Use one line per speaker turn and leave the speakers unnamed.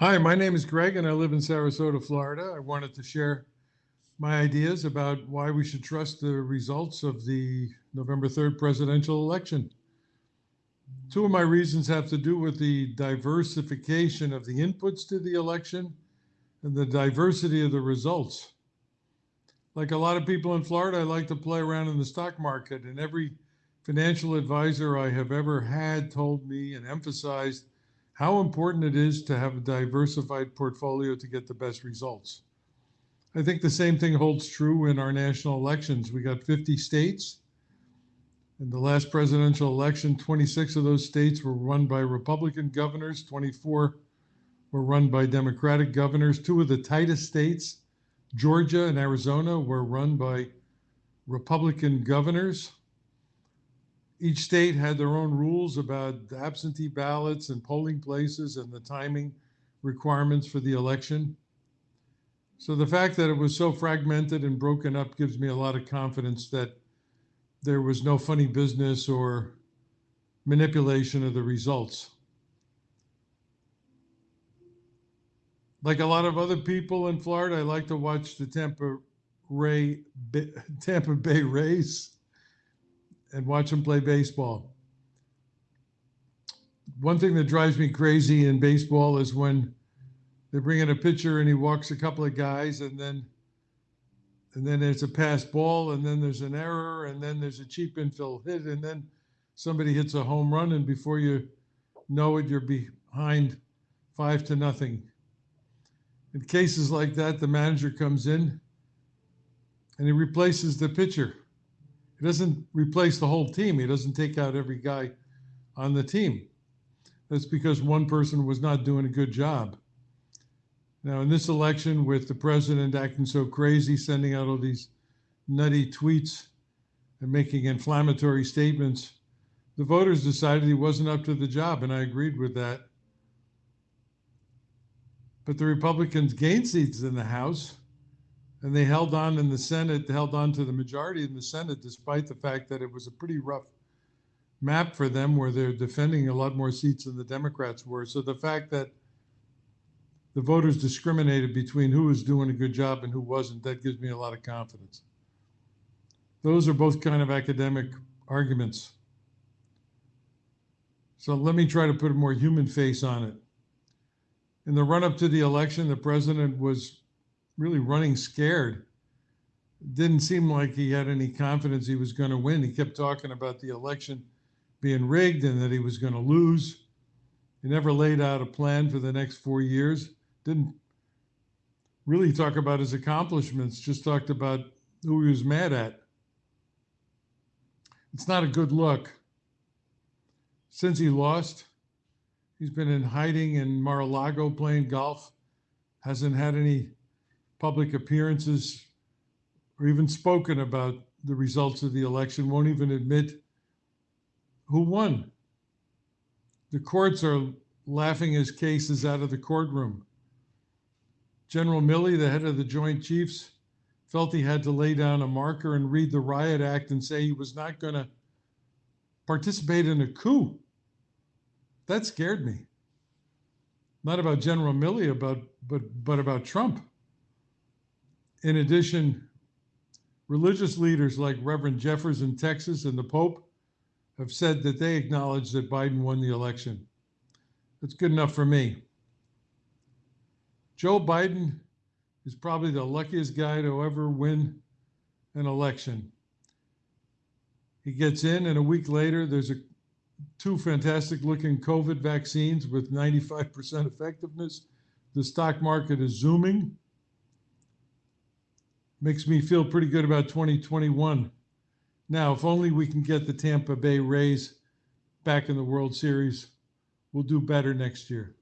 Hi, my name is Greg and I live in Sarasota, Florida. I wanted to share my ideas about why we should trust the results of the November 3rd presidential election. Two of my reasons have to do with the diversification of the inputs to the election and the diversity of the results. Like a lot of people in Florida, I like to play around in the stock market, and every financial advisor I have ever had told me and emphasized how important it is to have a diversified portfolio to get the best results. I think the same thing holds true in our national elections. We got 50 states. In the last presidential election, 26 of those states were run by Republican governors, 24 were run by Democratic governors. Two of the tightest states, Georgia and Arizona, were run by Republican governors. Each state had their own rules about absentee ballots and polling places and the timing requirements for the election. So the fact that it was so fragmented and broken up gives me a lot of confidence that there was no funny business or manipulation of the results. Like a lot of other people in Florida, I like to watch the Tampa Ray Tampa Bay Rays and watch them play baseball. One thing that drives me crazy in baseball is when they bring in a pitcher and he walks a couple of guys and then and then there's a pass ball and then there's an error and then there's a cheap infield hit and then somebody hits a home run and before you know it you're behind five to nothing in cases like that the manager comes in and he replaces the pitcher he doesn't replace the whole team. He doesn't take out every guy on the team. That's because one person was not doing a good job. Now, in this election, with the president acting so crazy, sending out all these nutty tweets and making inflammatory statements, the voters decided he wasn't up to the job, and I agreed with that. But the Republicans gained seats in the House, and they held on in the Senate, held on to the majority in the Senate, despite the fact that it was a pretty rough map for them, where they're defending a lot more seats than the Democrats were. So the fact that the voters discriminated between who was doing a good job and who wasn't. That gives me a lot of confidence. Those are both kind of academic arguments. So let me try to put a more human face on it. In the run up to the election, the president was really running scared. Didn't seem like he had any confidence he was going to win. He kept talking about the election being rigged and that he was going to lose. He never laid out a plan for the next four years didn't really talk about his accomplishments, just talked about who he was mad at. It's not a good look. Since he lost, he's been in hiding in Mar a Lago playing golf, hasn't had any public appearances or even spoken about the results of the election, won't even admit who won. The courts are laughing his cases out of the courtroom. General Milley, the head of the Joint Chiefs, felt he had to lay down a marker and read the Riot Act and say he was not going to participate in a coup. That scared me. Not about General Milley, about but but about Trump. In addition, religious leaders like Reverend Jeffress in Texas and the Pope have said that they acknowledge that Biden won the election. That's good enough for me. Joe Biden is probably the luckiest guy to ever win an election. He gets in, and a week later, there's a, two fantastic looking COVID vaccines with 95% effectiveness. The stock market is zooming. Makes me feel pretty good about 2021. Now, if only we can get the Tampa Bay Rays back in the World Series, we'll do better next year.